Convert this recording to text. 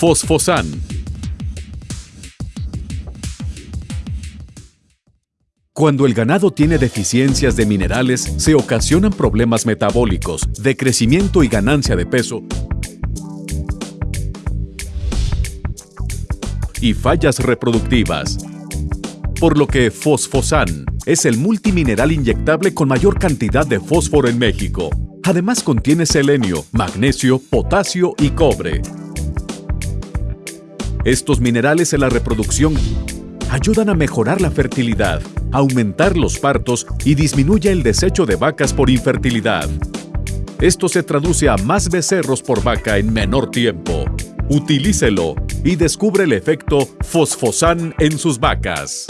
Fosfosan. Cuando el ganado tiene deficiencias de minerales, se ocasionan problemas metabólicos, de crecimiento y ganancia de peso, y fallas reproductivas. Por lo que Fosfosan es el multimineral inyectable con mayor cantidad de fósforo en México. Además contiene selenio, magnesio, potasio y cobre. Estos minerales en la reproducción ayudan a mejorar la fertilidad, aumentar los partos y disminuye el desecho de vacas por infertilidad. Esto se traduce a más becerros por vaca en menor tiempo. Utilícelo y descubre el efecto fosfosan en sus vacas.